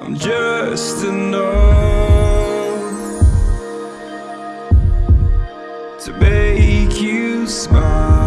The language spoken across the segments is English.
I'm just enough to make you smile,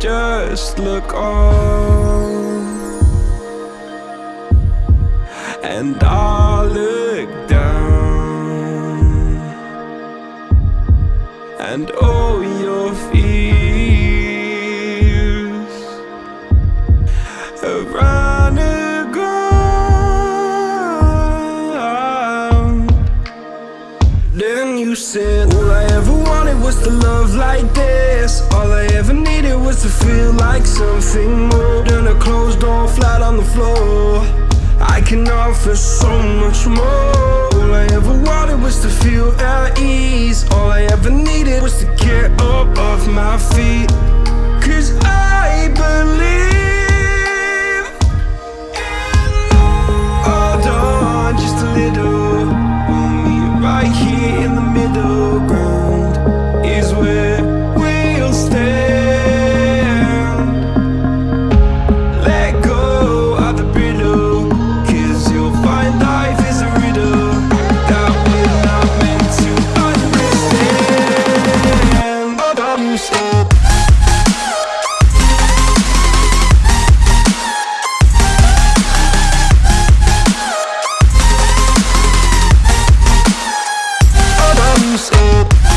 Just look on, and I'll look down, and all your fears have run aground. Then you said, All I ever wanted was to love like this. All I ever needed was to feel like something more than a closed door flat on the floor. Can offer so much more. All I ever wanted was to feel at ease. so.